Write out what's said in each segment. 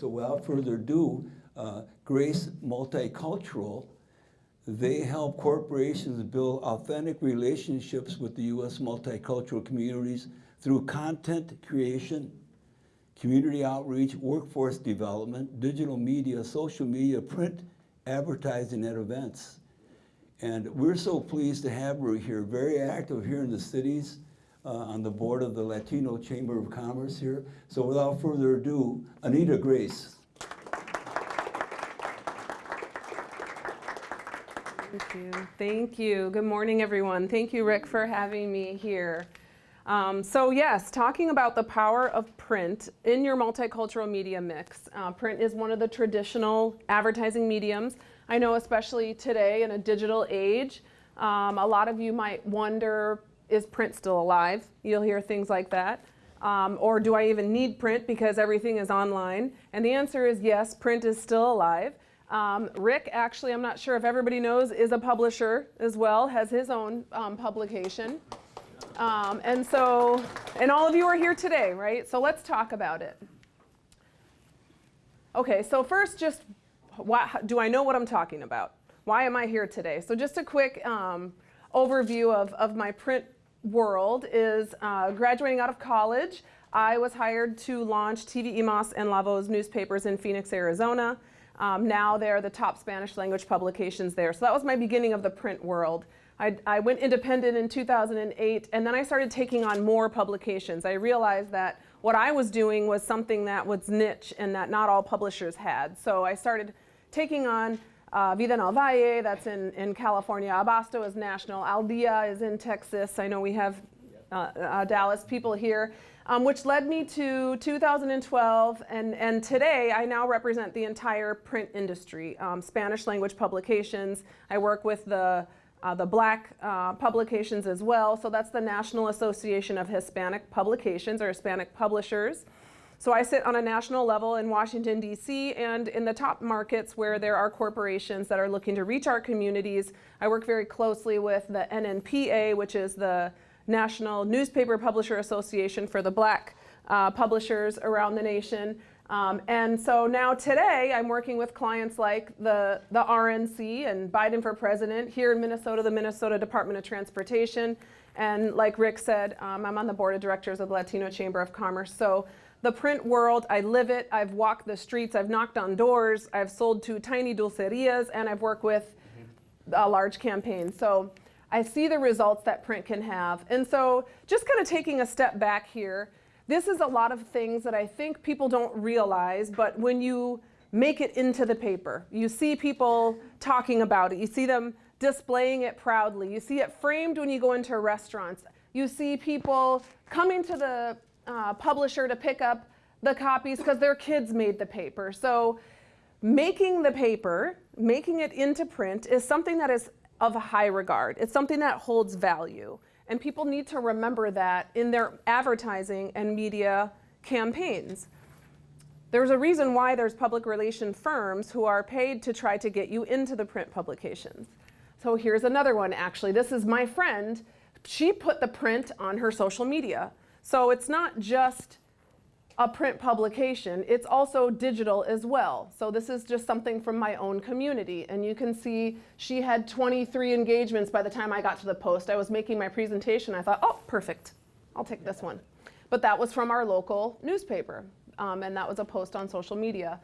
So without further ado, uh, Grace Multicultural, they help corporations build authentic relationships with the U.S. multicultural communities through content creation, community outreach, workforce development, digital media, social media, print, advertising at events. And we're so pleased to have her here, very active here in the cities, on the board of the Latino Chamber of Commerce here. So without further ado, Anita Grace. Thank you. Thank you. Good morning, everyone. Thank you, Rick, for having me here. Um, so yes, talking about the power of print in your multicultural media mix. Uh, print is one of the traditional advertising mediums. I know especially today in a digital age, um, a lot of you might wonder, is print still alive? You'll hear things like that. Um, or do I even need print because everything is online? And the answer is yes, print is still alive. Um, Rick, actually, I'm not sure if everybody knows, is a publisher as well, has his own um, publication. Um, and so, and all of you are here today, right? So let's talk about it. Okay, so first, just why, do I know what I'm talking about? Why am I here today? So just a quick um, overview of, of my print world is uh, graduating out of college, I was hired to launch TV y Más and La Voz newspapers in Phoenix, Arizona. Um, now they're the top Spanish language publications there. So that was my beginning of the print world. I, I, went independent in 2008 and then I started taking on more publications. I realized that what I was doing was something that was niche and that not all publishers had. So I started taking on uh, Vida Valle, that's in, in California. Abasto is national. Al Día is in Texas. I know we have uh, uh, Dallas people here um, which led me to 2012. And, and today, I now represent the entire print industry, um, Spanish language publications. I work with the, uh, the black uh, publications as well. So that's the National Association of Hispanic Publications or Hispanic Publishers. So I sit on a national level in Washington, D.C. and in the top markets where there are corporations that are looking to reach our communities. I work very closely with the NNPA, which is the National Newspaper Publisher Association for the black uh, publishers around the nation. Um, and so now today I'm working with clients like the, the RNC and Biden for President here in Minnesota, the Minnesota Department of Transportation. And like Rick said, um, I'm on the board of directors of the Latino Chamber of Commerce. So the print world, I live it. I've walked the streets, I've knocked on doors, I've sold to tiny dulcerias, and I've worked with a large campaign. So I see the results that print can have. And so just kind of taking a step back here, this is a lot of things that I think people don't realize, but when you make it into the paper, you see people talking about it, you see them displaying it proudly, you see it framed when you go into restaurants, you see people coming to the uh, publisher to pick up the copies because their kids made the paper. So making the paper, making it into print is something that is of high regard. It's something that holds value. And people need to remember that in their advertising and media campaigns. There's a reason why there's public relation firms who are paid to try to get you into the print publications. So here's another one, actually. This is my friend. She put the print on her social media. So it's not just a print publication, it's also digital as well. So this is just something from my own community. And you can see she had 23 engagements by the time I got to the post. I was making my presentation. I thought, oh, perfect. I'll take this one. But that was from our local newspaper. Um, and that was a post on social media.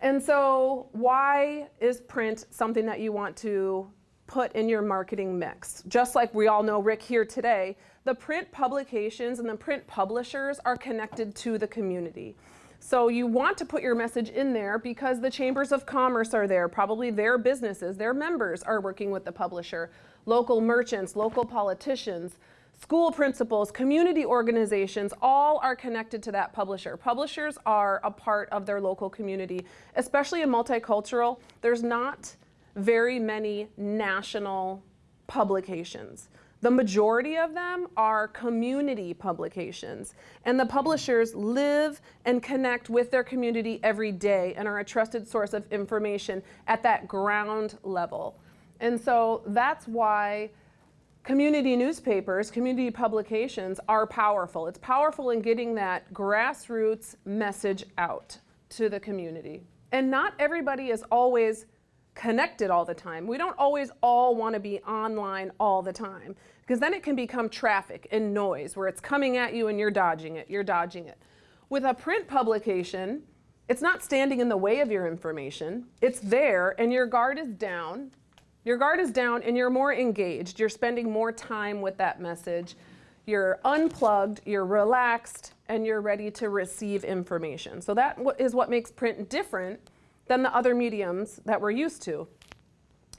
And so why is print something that you want to put in your marketing mix? Just like we all know Rick here today, the print publications and the print publishers are connected to the community. So you want to put your message in there because the chambers of commerce are there, probably their businesses, their members are working with the publisher, local merchants, local politicians, school principals, community organizations, all are connected to that publisher. Publishers are a part of their local community, especially in multicultural. There's not very many national publications. The majority of them are community publications. And the publishers live and connect with their community every day and are a trusted source of information at that ground level. And so that's why community newspapers, community publications are powerful. It's powerful in getting that grassroots message out to the community. And not everybody is always connected all the time. We don't always all want to be online all the time because then it can become traffic and noise where it's coming at you and you're dodging it, you're dodging it. With a print publication, it's not standing in the way of your information. It's there and your guard is down. Your guard is down and you're more engaged. You're spending more time with that message. You're unplugged, you're relaxed, and you're ready to receive information. So that is what makes print different than the other mediums that we're used to.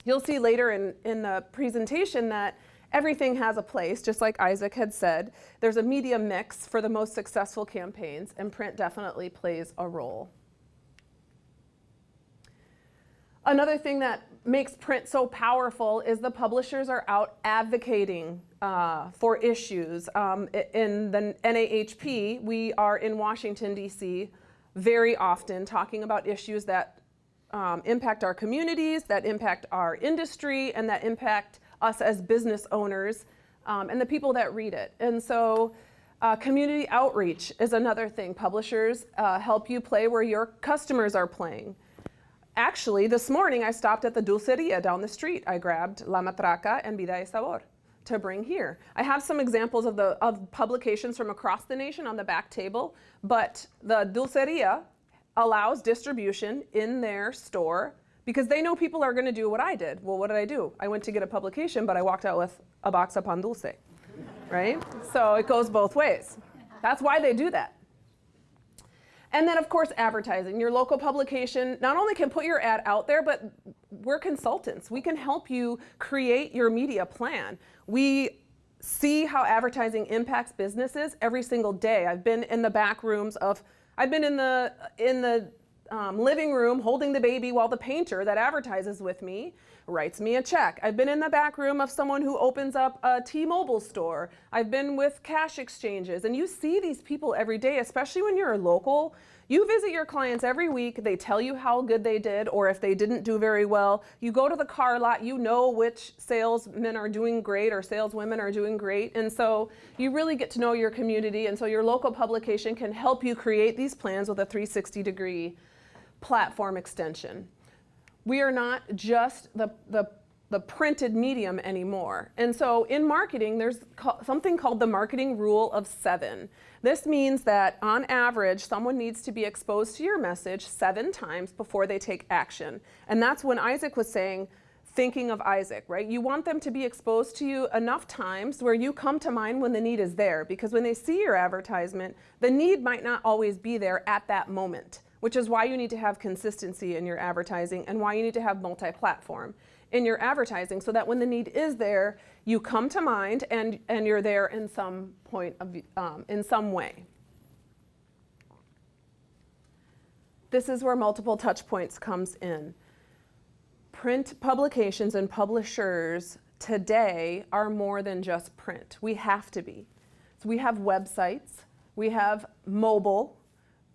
You'll see later in, in the presentation that everything has a place, just like Isaac had said. There's a media mix for the most successful campaigns, and print definitely plays a role. Another thing that makes print so powerful is the publishers are out advocating uh, for issues. Um, in the NAHP, we are in Washington, D.C. very often talking about issues that um, impact our communities, that impact our industry, and that impact us as business owners um, and the people that read it. And so uh, community outreach is another thing. Publishers uh, help you play where your customers are playing. Actually, this morning I stopped at the Dulceria down the street. I grabbed La Matraca and Vida y Sabor to bring here. I have some examples of the of publications from across the nation on the back table, but the Dulceria allows distribution in their store because they know people are going to do what I did. Well, what did I do? I went to get a publication, but I walked out with a box of pan dulce, right? So it goes both ways. That's why they do that. And then, of course, advertising. Your local publication not only can put your ad out there, but we're consultants. We can help you create your media plan. We see how advertising impacts businesses every single day. I've been in the back rooms of, I've been in the, in the um, living room holding the baby while the painter that advertises with me writes me a check. I've been in the back room of someone who opens up a T-Mobile store. I've been with cash exchanges. And you see these people every day, especially when you're a local. You visit your clients every week. They tell you how good they did or if they didn't do very well. You go to the car lot. You know which salesmen are doing great or saleswomen are doing great. And so you really get to know your community. And so your local publication can help you create these plans with a 360 degree platform extension. We are not just the, the, the printed medium anymore. And so in marketing, there's something called the marketing rule of seven. This means that on average, someone needs to be exposed to your message seven times before they take action. And that's when Isaac was saying, thinking of Isaac, right? You want them to be exposed to you enough times where you come to mind when the need is there. Because when they see your advertisement, the need might not always be there at that moment which is why you need to have consistency in your advertising and why you need to have multi-platform in your advertising so that when the need is there, you come to mind and, and you're there in some point of, um, in some way. This is where multiple touch points comes in. Print publications and publishers today are more than just print. We have to be. So we have websites, we have mobile,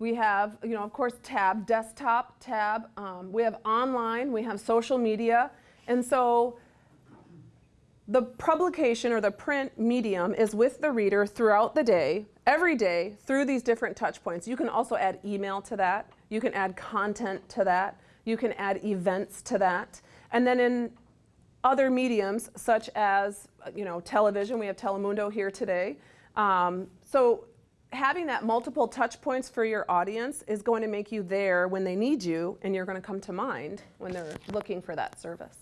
we have, you know, of course, tab, desktop, tab. Um, we have online, we have social media. And so the publication or the print medium is with the reader throughout the day, every day, through these different touch points. You can also add email to that. You can add content to that. You can add events to that. And then in other mediums, such as, you know, television, we have Telemundo here today. Um, so having that multiple touch points for your audience is going to make you there when they need you and you're going to come to mind when they're looking for that service.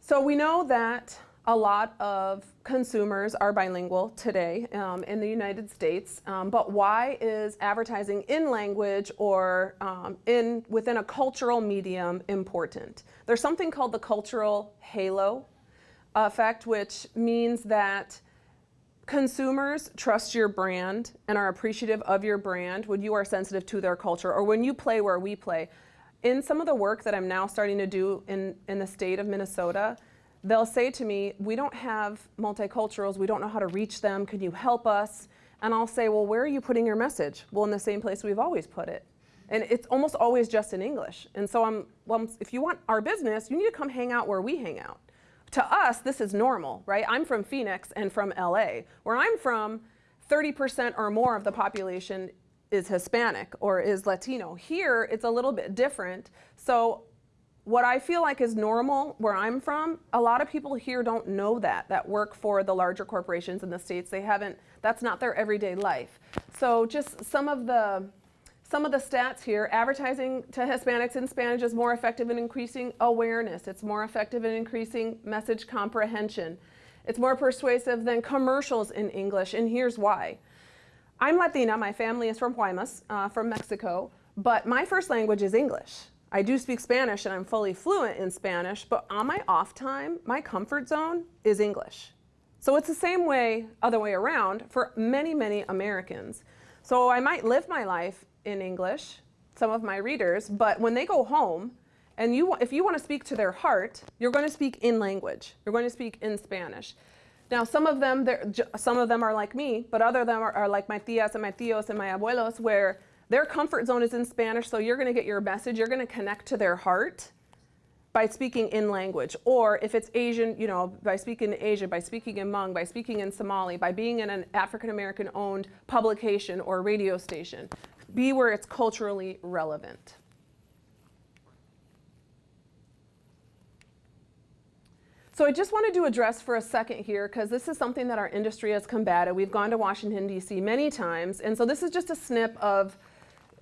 So we know that a lot of consumers are bilingual today um, in the United States, um, but why is advertising in language or um, in, within a cultural medium important? There's something called the cultural halo effect, which means that consumers trust your brand and are appreciative of your brand when you are sensitive to their culture or when you play where we play. In some of the work that I'm now starting to do in, in the state of Minnesota, they'll say to me, we don't have multiculturals, we don't know how to reach them, can you help us? And I'll say, well, where are you putting your message? Well, in the same place we've always put it. And it's almost always just in English. And so I'm, well, if you want our business, you need to come hang out where we hang out to us, this is normal, right? I'm from Phoenix and from LA. Where I'm from, 30% or more of the population is Hispanic or is Latino. Here, it's a little bit different. So what I feel like is normal where I'm from, a lot of people here don't know that, that work for the larger corporations in the States. They haven't, that's not their everyday life. So just some of the, some of the stats here, advertising to Hispanics in Spanish is more effective in increasing awareness. It's more effective in increasing message comprehension. It's more persuasive than commercials in English, and here's why. I'm Latina, my family is from Guaymas, uh, from Mexico, but my first language is English. I do speak Spanish and I'm fully fluent in Spanish, but on my off time, my comfort zone is English. So it's the same way, other way around, for many, many Americans. So I might live my life in English, some of my readers, but when they go home, and you, if you want to speak to their heart, you're going to speak in language. You're going to speak in Spanish. Now, some of them, some of them are like me, but other them are, are like my tias and my tios and my abuelos, where their comfort zone is in Spanish, so you're going to get your message, you're going to connect to their heart by speaking in language. Or if it's Asian, you know, by speaking in Asia, by speaking in Hmong, by speaking in Somali, by being in an African American owned publication or radio station. Be where it's culturally relevant. So I just wanted to address for a second here, because this is something that our industry has combated. We've gone to Washington, D.C. many times, and so this is just a snip of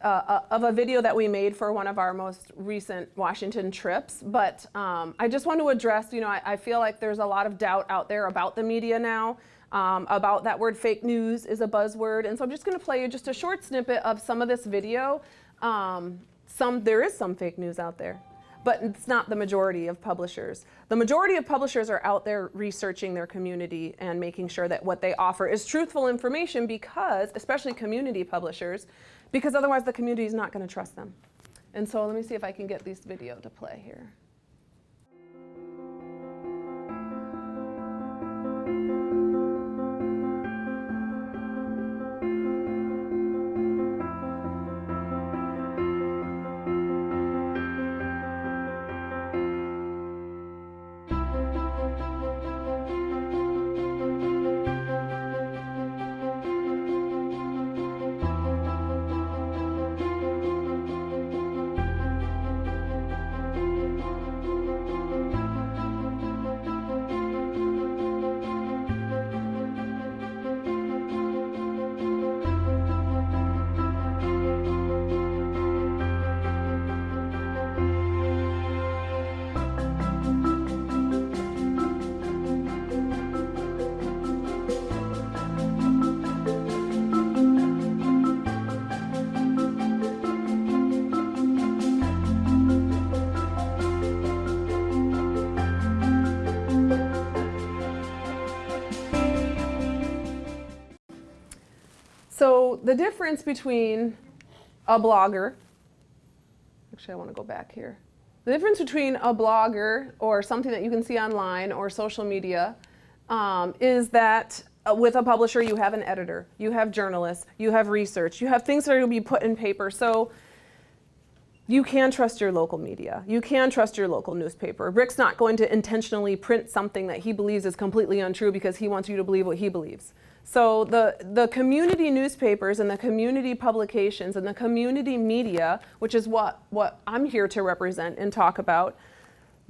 uh, uh, of a video that we made for one of our most recent Washington trips. But um, I just want to address, you know, I, I, feel like there's a lot of doubt out there about the media now, um, about that word fake news is a buzzword. And so I'm just going to play you just a short snippet of some of this video. Um, some, there is some fake news out there but it's not the majority of publishers. The majority of publishers are out there researching their community and making sure that what they offer is truthful information because, especially community publishers, because otherwise the community is not going to trust them. And so let me see if I can get this video to play here. The difference between a blogger, actually I want to go back here. The difference between a blogger or something that you can see online or social media um, is that uh, with a publisher you have an editor, you have journalists, you have research, you have things that are going to be put in paper. So you can trust your local media. You can trust your local newspaper. Rick's not going to intentionally print something that he believes is completely untrue because he wants you to believe what he believes. So the, the community newspapers and the community publications and the community media, which is what, what I'm here to represent and talk about,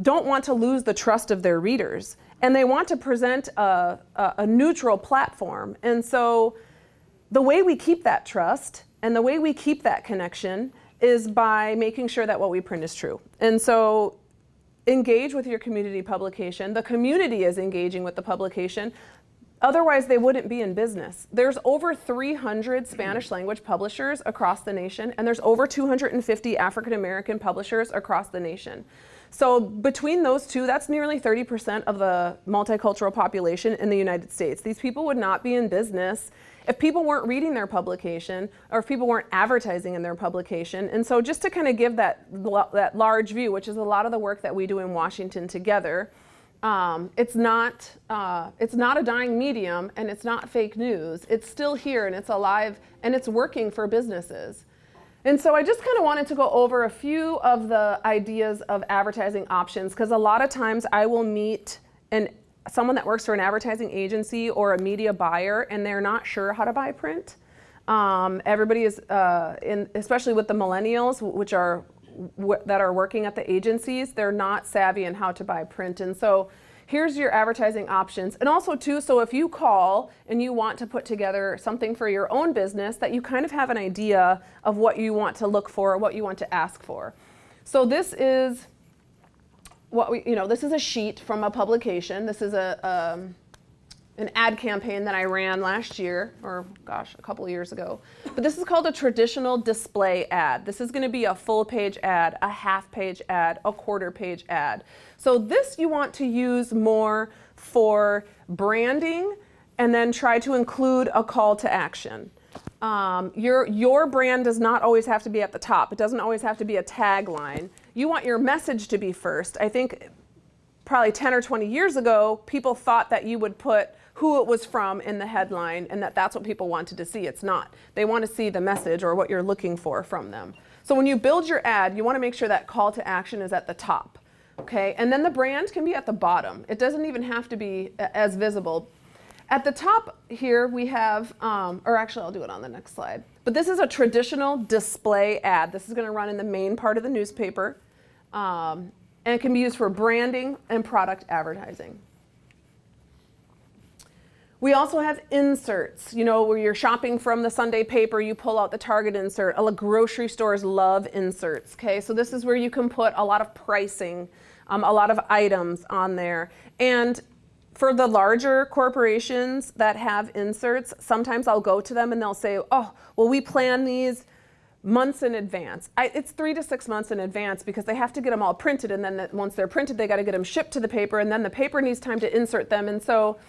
don't want to lose the trust of their readers. And they want to present a, a, a neutral platform. And so the way we keep that trust and the way we keep that connection is by making sure that what we print is true. And so engage with your community publication. The community is engaging with the publication. Otherwise, they wouldn't be in business. There's over 300 Spanish language publishers across the nation, and there's over 250 African American publishers across the nation. So between those two, that's nearly 30% of the multicultural population in the United States. These people would not be in business if people weren't reading their publication or if people weren't advertising in their publication. And so just to kind of give that, that large view, which is a lot of the work that we do in Washington together, um, it's not uh, it's not a dying medium and it's not fake news. It's still here and it's alive and it's working for businesses. And so I just kind of wanted to go over a few of the ideas of advertising options because a lot of times I will meet an someone that works for an advertising agency or a media buyer and they're not sure how to buy print. Um, everybody is, uh, in, especially with the millennials, which are that are working at the agencies, they're not savvy in how to buy print. And so here's your advertising options. And also too, so if you call and you want to put together something for your own business that you kind of have an idea of what you want to look for, what you want to ask for. So this is what we, you know, this is a sheet from a publication. This is a, um, an ad campaign that I ran last year, or gosh, a couple years ago. But this is called a traditional display ad. This is going to be a full page ad, a half page ad, a quarter page ad. So this you want to use more for branding and then try to include a call to action. Um, your, your brand does not always have to be at the top. It doesn't always have to be a tagline. You want your message to be first. I think probably 10 or 20 years ago, people thought that you would put who it was from in the headline and that that's what people wanted to see. It's not. They want to see the message or what you're looking for from them. So when you build your ad, you want to make sure that call to action is at the top. Okay, and then the brand can be at the bottom. It doesn't even have to be as visible. At the top here we have, um, or actually I'll do it on the next slide. But this is a traditional display ad. This is going to run in the main part of the newspaper. Um, and it can be used for branding and product advertising. We also have inserts, you know, where you're shopping from the Sunday paper, you pull out the Target insert. Grocery stores love inserts, okay? So this is where you can put a lot of pricing, um, a lot of items on there. And for the larger corporations that have inserts, sometimes I'll go to them and they'll say, oh, well, we plan these months in advance. I, it's three to six months in advance because they have to get them all printed and then the, once they're printed, they got to get them shipped to the paper and then the paper needs time to insert them. And so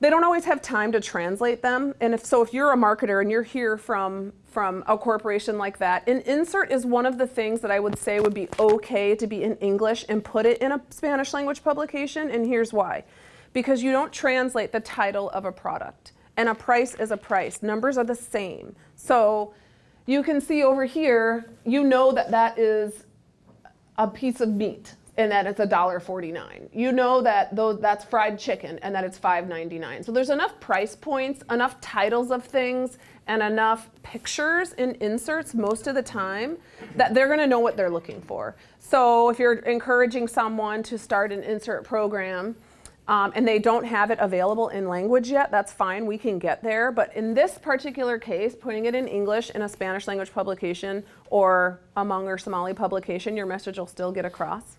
they don't always have time to translate them. And if so, if you're a marketer and you're here from, from a corporation like that, an insert is one of the things that I would say would be okay to be in English and put it in a Spanish language publication. And here's why. Because you don't translate the title of a product. And a price is a price. Numbers are the same. So you can see over here, you know that that is a piece of meat and that it's $1.49. You know that that's fried chicken and that it's $5.99. So there's enough price points, enough titles of things, and enough pictures in inserts most of the time that they're gonna know what they're looking for. So if you're encouraging someone to start an insert program um, and they don't have it available in language yet, that's fine, we can get there. But in this particular case, putting it in English in a Spanish language publication or a Hmong or Somali publication, your message will still get across.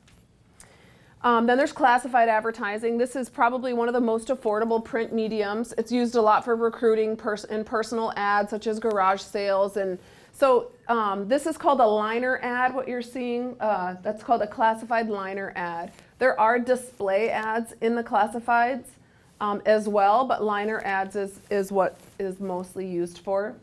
Um, then there's classified advertising. This is probably one of the most affordable print mediums. It's used a lot for recruiting pers and personal ads such as garage sales. And so um, this is called a liner ad, what you're seeing. Uh, that's called a classified liner ad. There are display ads in the classifieds um, as well, but liner ads is, is what is mostly used for.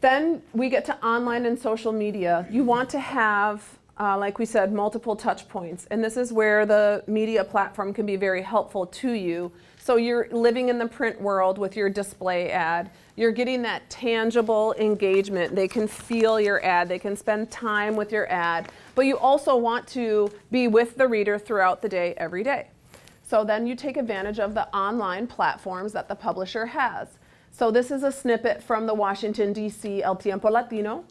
Then we get to online and social media. You want to have uh, like we said, multiple touch points. And this is where the media platform can be very helpful to you. So you're living in the print world with your display ad. You're getting that tangible engagement. They can feel your ad. They can spend time with your ad. But you also want to be with the reader throughout the day, every day. So then you take advantage of the online platforms that the publisher has. So this is a snippet from the Washington, D.C. El Tiempo Latino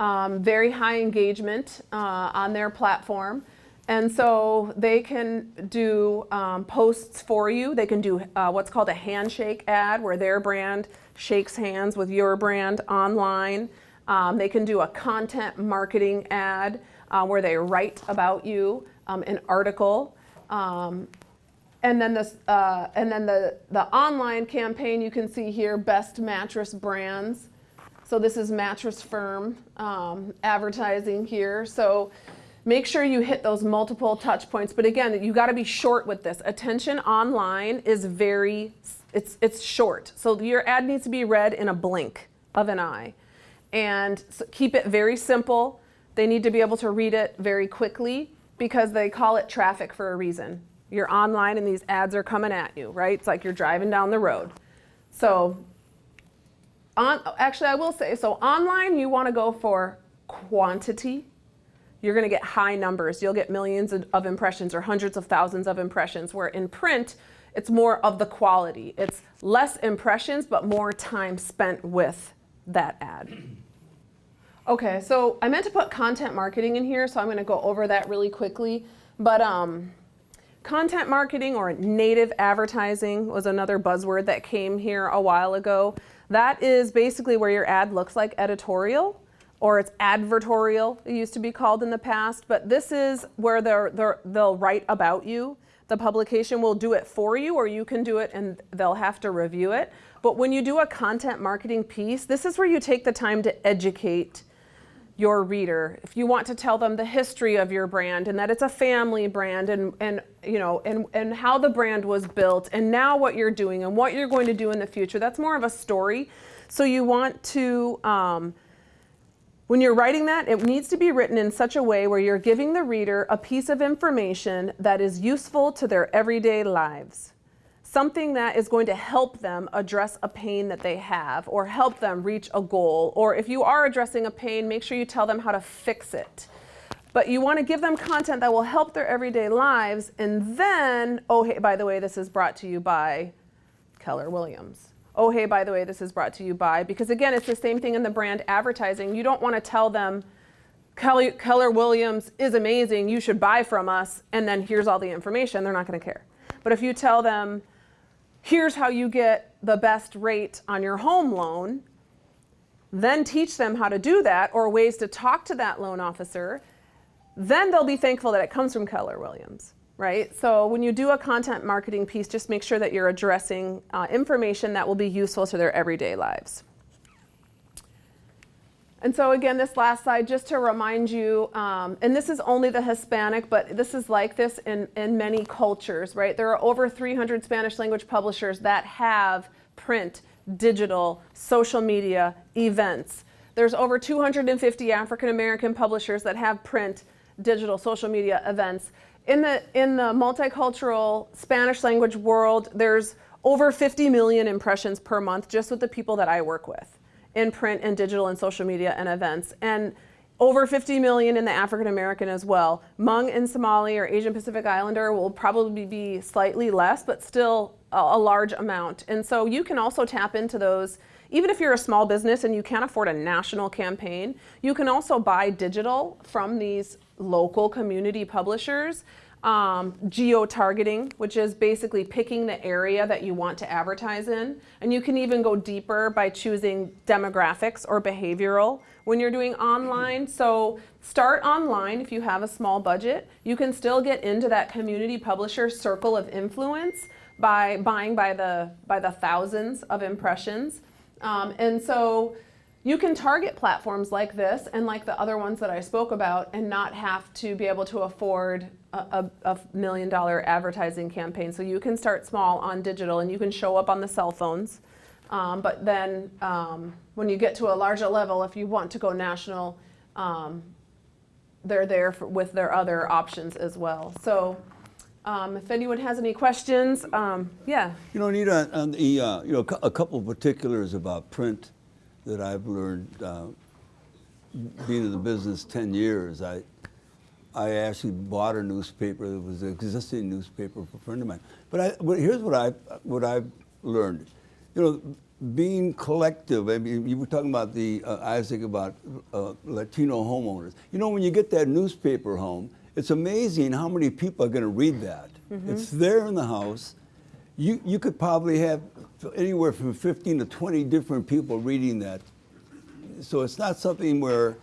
um, very high engagement uh, on their platform. And so they can do um, posts for you. They can do uh, what's called a handshake ad where their brand shakes hands with your brand online. Um, they can do a content marketing ad uh, where they write about you, um, an article. Um, and then, this, uh, and then the, the online campaign you can see here, best mattress brands. So this is Mattress Firm um, advertising here. So make sure you hit those multiple touch points. But again, you gotta be short with this. Attention online is very, it's, it's short. So your ad needs to be read in a blink of an eye. And so keep it very simple. They need to be able to read it very quickly because they call it traffic for a reason. You're online and these ads are coming at you, right? It's like you're driving down the road. So on, actually, I will say, so online you want to go for quantity, you're going to get high numbers. You'll get millions of- impressions or hundreds of thousands of impressions, where in print, it's more of the quality. It's less impressions, but more time spent with that ad. Okay, so I meant to put content marketing in here, so I'm going to go over that really quickly. But um, content marketing or native advertising was another buzzword that came here a while ago. That is basically where your ad looks like editorial or it's advertorial, it used to be called in the past. But this is where they're, they're, they'll write about you. The publication will do it for you, or you can do it and they'll have to review it. But when you do a content marketing piece, this is where you take the time to educate your reader if you want to tell them the history of your brand and that it's a family brand and and you know and and how the brand was built and now what you're doing and what you're going to do in the future that's more of a story so you want to um, when you're writing that, it needs to be written in such a way where you're giving the reader a piece of information that is useful to their everyday lives. Something that is going to help them address a pain that they have or help them reach a goal. Or if you are addressing a pain, make sure you tell them how to fix it. But you want to give them content that will help their everyday lives. And then, oh, hey, by the way, this is brought to you by Keller Williams. Oh, hey, by the way, this is brought to you by, because again, it's the same thing in the brand advertising. You don't want to tell them, Kelly, Keller Williams is amazing, you should buy from us, and then here's all the information. They're not going to care. But if you tell them, here's how you get the best rate on your home loan, then teach them how to do that or ways to talk to that loan officer, then they'll be thankful that it comes from Keller Williams right? So when you do a content marketing piece, just make sure that you're addressing uh, information that will be useful to their everyday lives. And so again, this last slide, just to remind you, um, and this is only the Hispanic, but this is like this in, in many cultures, right? There are over 300 Spanish language publishers that have print, digital, social media, events. There's over 250 African American publishers that have print, digital, social media, events in the in the multicultural Spanish language world, there's over 50 million impressions per month just with the people that I work with in print and digital and social media and events. And over 50 million in the African American as well. Hmong and Somali or Asian Pacific Islander will probably be slightly less, but still a, a large amount. And so you can also tap into those even if you're a small business and you can't afford a national campaign, you can also buy digital from these local community publishers. Um, geo-targeting, which is basically picking the area that you want to advertise in. And you can even go deeper by choosing demographics or behavioral when you're doing online. So start online if you have a small budget. You can still get into that community publisher circle of influence by buying by the, by the thousands of impressions. Um, and so you can target platforms like this and like the other ones that I spoke about and not have to be able to afford a, a, million dollar advertising campaign. So you can start small on digital and you can show up on the cell phones. Um, but then um, when you get to a larger level, if you want to go national, um, they're there for, with their other options as well. So um, if anyone has any questions, um, yeah. You know, Anita, on the, uh, you know, a couple of particulars about print that I've learned uh, being in the business 10 years. I, I actually bought a newspaper that was an existing newspaper for a friend of mine. But, I, but here's what I what I've learned. You know, being collective. I mean, you were talking about the uh, Isaac about uh, Latino homeowners. You know, when you get that newspaper home, it's amazing how many people are going to read that. Mm -hmm. It's there in the house. You you could probably have anywhere from 15 to 20 different people reading that. So it's not something where,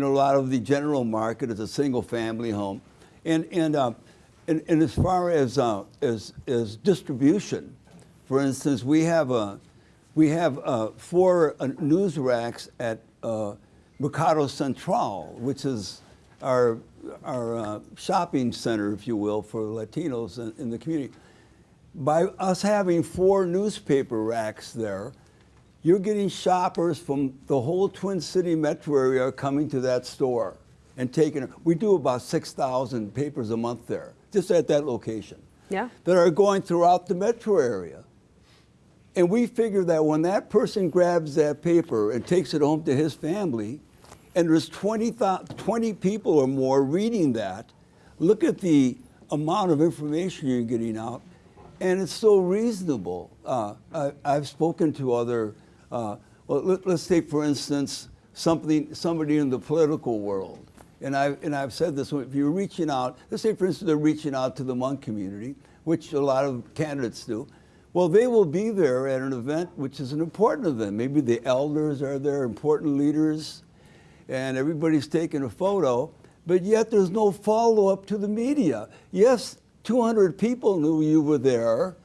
know, a lot of the general market is a single family home. And, and, uh, and, and, as far as, uh, as, as distribution, for instance, we have, a, we have uh, four uh, news racks at uh, Mercado Central, which is our, our uh, shopping center, if you will, for Latinos in, in the community by us having four newspaper racks there, you're getting shoppers from the whole Twin City metro area coming to that store and taking it. We do about 6,000 papers a month there, just at that location. Yeah. That are going throughout the metro area. And we figure that when that person grabs that paper and takes it home to his family, and there's 20, 20 people or more reading that, look at the amount of information you're getting out, and it's so reasonable. Uh, I, I've spoken to other, uh, well, let, us take for instance something, somebody in the political world, and I've, and I've said this, if you're reaching out, let's say for instance they're reaching out to the Hmong community, which a lot of candidates do, well, they will be there at an event which is an important event. Maybe the elders are there, important leaders, and everybody's taking a photo, but yet there's no follow-up to the media. Yes, 200 people knew you were there,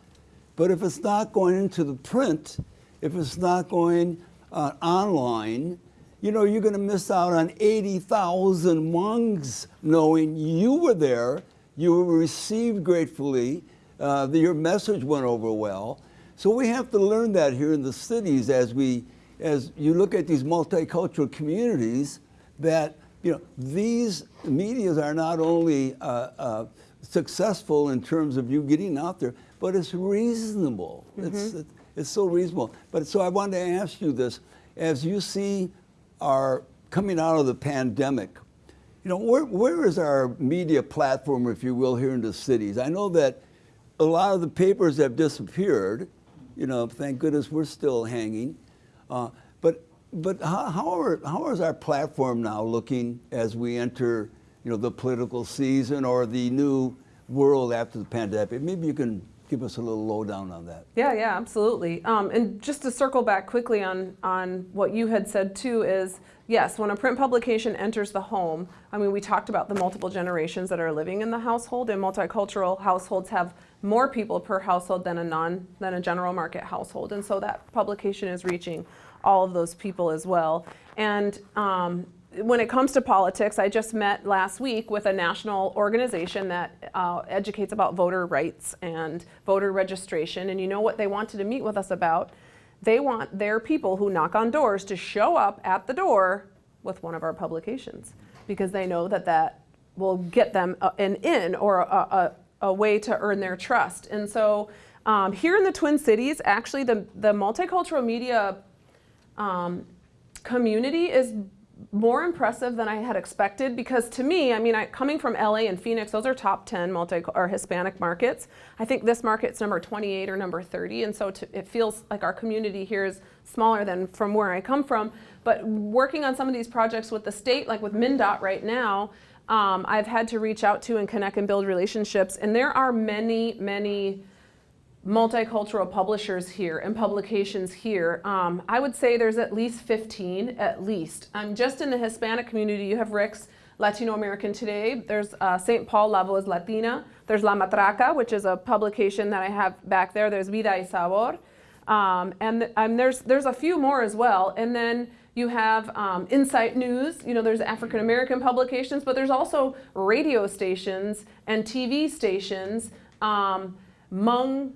but if it's not going into the print, if it's not going uh, online, you know, you're going to miss out on 80,000 Hmongs knowing you were there, you were received gratefully, uh, the, your message went over well. So we have to learn that here in the cities as we, as you look at these multicultural communities, that you know these medias are not only uh, uh, successful in terms of you getting out there, but it's reasonable. Mm -hmm. It's it's so reasonable. But so I wanted to ask you this: as you see our coming out of the pandemic, you know, where, where is our media platform, if you will, here in the cities? I know that a lot of the papers have disappeared. You know, thank goodness we're still hanging. Uh, but but how, how, are, how is our platform now looking as we enter you know, the political season or the new world after the pandemic? Maybe you can give us a little lowdown on that. Yeah, yeah, absolutely. Um, and just to circle back quickly on, on what you had said too is, yes, when a print publication enters the home, I mean, we talked about the multiple generations that are living in the household and multicultural households have more people per household than a non, than a general market household. And so that publication is reaching all of those people as well. And um, when it comes to politics, I just met last week with a national organization that uh, educates about voter rights and voter registration. And you know what they wanted to meet with us about? They want their people who knock on doors to show up at the door with one of our publications because they know that that will get them an in or a, a, a way to earn their trust. And so um, here in the Twin Cities, actually the, the multicultural media um, community is more impressive than I had expected because to me, I mean, I, coming from LA and Phoenix, those are top 10 multi or Hispanic markets. I think this market's number 28 or number 30, and so to, it feels like our community here is smaller than from where I come from. But working on some of these projects with the state, like with MnDOT right now, um, I've had to reach out to and connect and build relationships, and there are many, many multicultural publishers here and publications here. Um, I would say there's at least 15, at least. Um, just in the Hispanic community, you have Rick's Latino American Today. There's uh, St. Paul La Voz Latina. There's La Matraca, which is a publication that I have back there. There's Vida y Sabor. Um, and um, there's, there's a few more as well. And then you have um, Insight News, you know, there's African American publications, but there's also radio stations and TV stations. Um, Hmong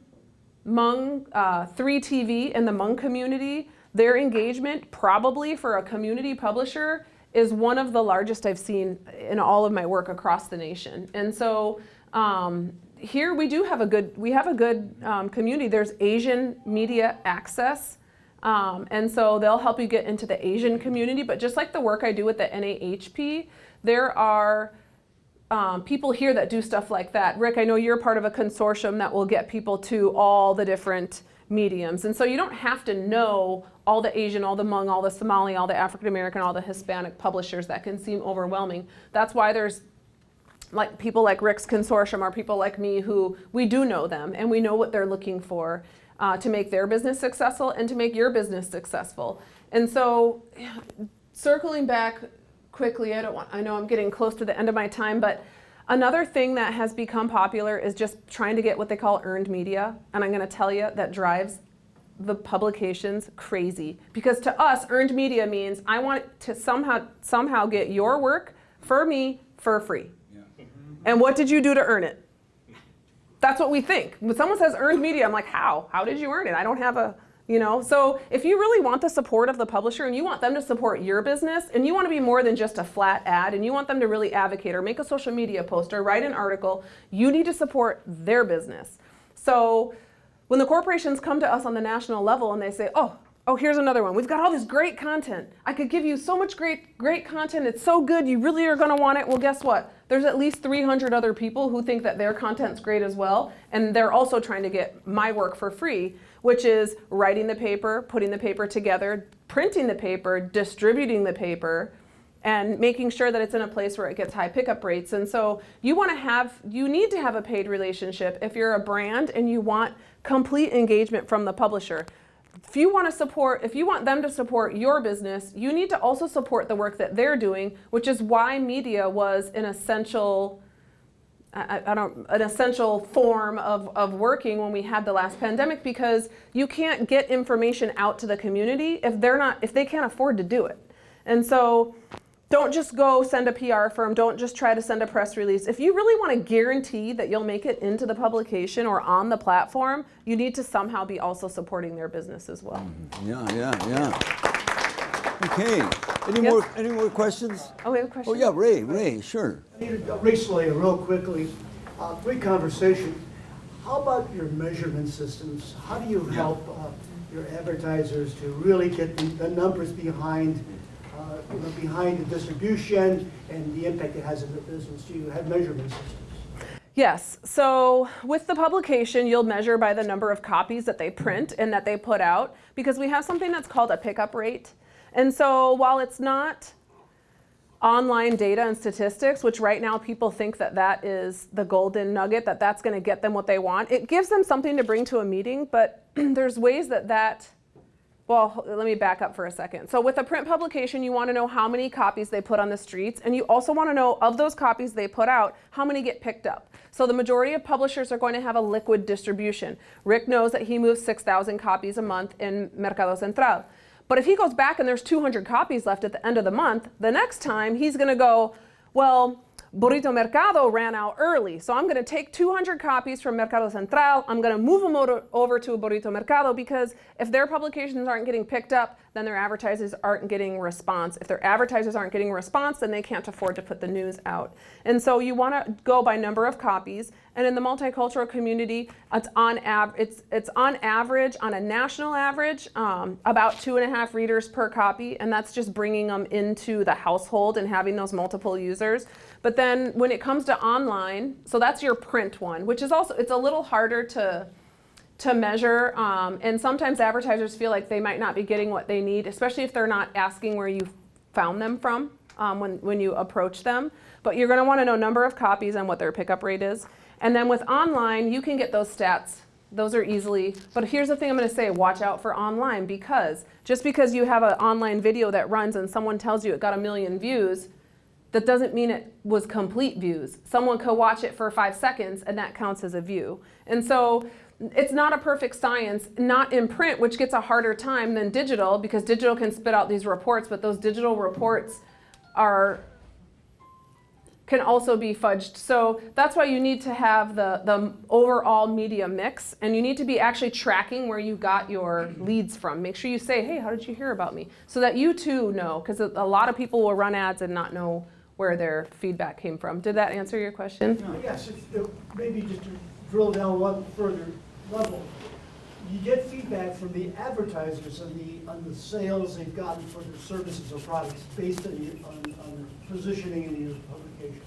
Hmong uh, 3TV and the Hmong community, their engagement probably for a community publisher is one of the largest I've seen in all of my work across the nation. And so um, here we do have a good, we have a good um, community. There's Asian media access. Um, and so they'll help you get into the Asian community. But just like the work I do with the NAHP, there are um, people here that do stuff like that. Rick, I know you're part of a consortium that will get people to all the different mediums. And so you don't have to know all the Asian, all the Hmong, all the Somali, all the African American, all the Hispanic publishers. That can seem overwhelming. That's why there's like people like Rick's consortium or people like me who we do know them and we know what they're looking for uh, to make their business successful and to make your business successful. And so circling back quickly, I don't want, I know I'm getting close to the end of my time, but another thing that has become popular is just trying to get what they call earned media. And I'm gonna tell you that drives the publications crazy. Because to us, earned media means I want to somehow, somehow get your work for me for free. Yeah. And what did you do to earn it? That's what we think. When someone says earned media, I'm like, how? How did you earn it? I don't have a, you know, so if you really want the support of the publisher and you want them to support your business and you want to be more than just a flat ad and you want them to really advocate or make a social media post or write an article, you need to support their business. So when the corporations come to us on the national level and they say, oh, Oh, here's another one. We've got all this great content. I could give you so much great, great content. It's so good. You really are going to want it. Well, guess what? There's at least 300 other people who think that their content's great as well. And they're also trying to get my work for free, which is writing the paper, putting the paper together, printing the paper, distributing the paper, and making sure that it's in a place where it gets high pickup rates. And so you want to have, you need to have a paid relationship if you're a brand and you want complete engagement from the publisher if you want to support, if you want them to support your business, you need to also support the work that they're doing, which is why media was an essential, I, I don't, an essential form of, of working when we had the last pandemic because you can't get information out to the community if they're not, if they can't afford to do it. And so don't just go send a PR firm. Don't just try to send a press release. If you really want to guarantee that you'll make it into the publication or on the platform, you need to somehow be also supporting their business as well. Yeah, yeah, yeah. Okay, any Yes? more, any more questions? Oh, we have a question? Oh, yeah, Ray, Ray, sure. Recently, real quickly, uh, great conversation. How about your measurement systems? How do you help uh, your advertisers to really get the, the numbers behind, you know, behind the distribution and the impact it has in the business? Do you have measurement systems? Yes. So with the publication, you'll measure by the number of copies that they print and that they put out because we have something that's called a pickup rate. And so while it's not online data and statistics, which right now people think that that is the golden nugget, that that's going to get them what they want, it gives them something to bring to a meeting, but there's ways that that well, let me back up for a second. So with a print publication, you want to know how many copies they put on the streets, and you also want to know of those copies they put out, how many get picked up. So the majority of publishers are going to have a liquid distribution. Rick knows that he moves 6,000 copies a month in Mercado Central. But if he goes back and there's 200 copies left at the end of the month, the next time he's going to go, well, Burrito Mercado ran out early, so I'm going to take 200 copies from Mercado Central. I'm going to move them over, over to Burrito Mercado because if their publications aren't getting picked up, then their advertisers aren't getting response. If their advertisers aren't getting response, then they can't afford to put the news out. And so you want to go by number of copies. And in the multicultural community, it's on av- it's it's on average, on a national average, um, about two and a half readers per copy, and that's just bringing them into the household and having those multiple users. But then when it comes to online, so that's your print one, which is also it's a little harder to to measure. Um, and sometimes advertisers feel like they might not be getting what they need, especially if they're not asking where you found them from um, when, when you approach them. But you're going to want to know number of copies and what their pickup rate is. And then with online, you can get those stats. Those are easily, but here's the thing I'm going to say, watch out for online because just because you have an online video that runs and someone tells you it got a million views, that doesn't mean it was complete views. Someone could watch it for five seconds and that counts as a view. And so it's not a perfect science, not in print, which gets a harder time than digital because digital can spit out these reports, but those digital reports are can also be fudged. So that's why you need to have the, the overall media mix and you need to be actually tracking where you got your leads from. Make sure you say, hey, how did you hear about me? So that you too know, because a lot of people will run ads and not know where their feedback came from. Did that answer your question? Uh, Yes, if- maybe just to drill down one further level. You get feedback from the advertisers on the, on the sales they've gotten for their services or products based on, your- on, on the positioning in your publications.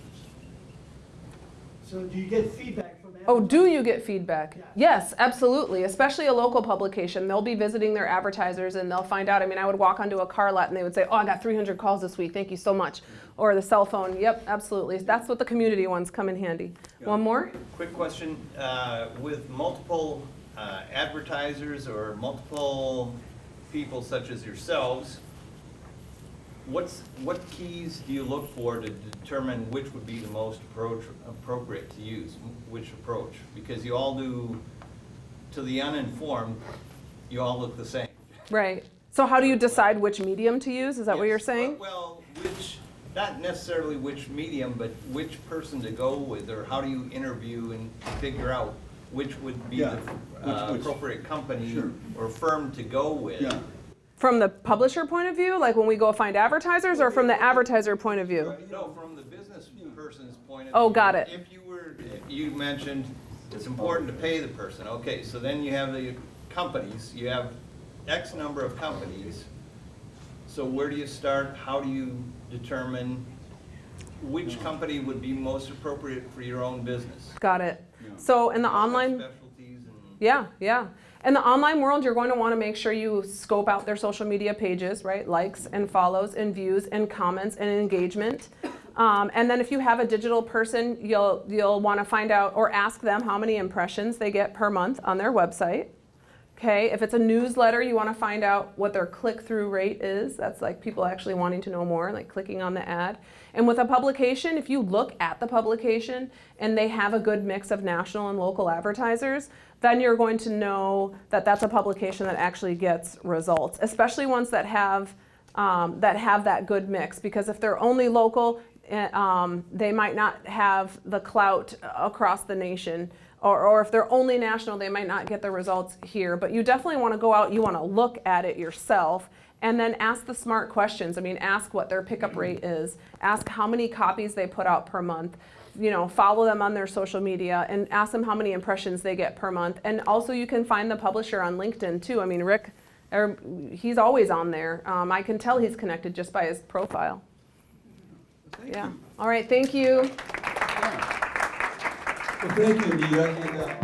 So do you get feedback from? Oh, do you get feedback? Yeah. Yes, absolutely. Especially a local publication. They'll be visiting their advertisers and they'll find out. I mean, I would walk onto a car lot and they would say, Oh, I got 300 calls this week. Thank you so much. Or the cell phone. Yep, absolutely. That's what the community ones come in handy. One more? Quick question, uh, with multiple uh, advertisers or multiple people such as yourselves, what's, what keys do you look for to determine which would be the most approach, appropriate to use, which approach? Because you all do, to the uninformed, you all look the same. Right. So, how do you decide which medium to use? Is that what you're Yes. saying? Well, which, not necessarily which medium, but which person to go with, or how do you interview and figure out which would be Yeah, the uh, which- which- appropriate company Sure. or firm to go with? Yeah. From the publisher point of view, like when we go find advertisers, or from the advertiser point of view? No, from the business person's point of Oh, view. got it. If you were, you mentioned it's important to pay the person, okay, so then you have the companies, you have X number of companies. So where do you start? How do you determine which company would be most appropriate for your own business? Got it. So in the online. Specialties and. Yeah, yeah. In the online world, you're going to want to make sure you scope out their social media pages, right? Likes and follows and views and comments and engagement. Um, and then if you have a digital person, you'll you'll want to find out or ask them how many impressions they get per month on their website. Okay, if it's a newsletter, you want to find out what their click-through rate is. That's like people actually wanting to know more, like clicking on the ad. And with a publication, if you look at the publication and they have a good mix of national and local advertisers, then you're going to know that that's a publication that actually gets results, especially ones that have um, that have that good mix. Because if they're only local, eh, um, they might not have the clout across the nation or, or if they're only national, they might not get the results here. But you definitely want to go out, you want to look at it yourself, and then ask the smart questions. I mean, ask what their pickup rate is, ask how many copies they put out per month. You know, follow them on their social media and ask them how many impressions they get per month. And also, you can find the publisher on LinkedIn too. I mean, Rick, er, he's always on there. Um, I can tell he's connected just by his profile. Thank Yeah. you. All right. Thank you. Well, thank you, Anita. And, uh,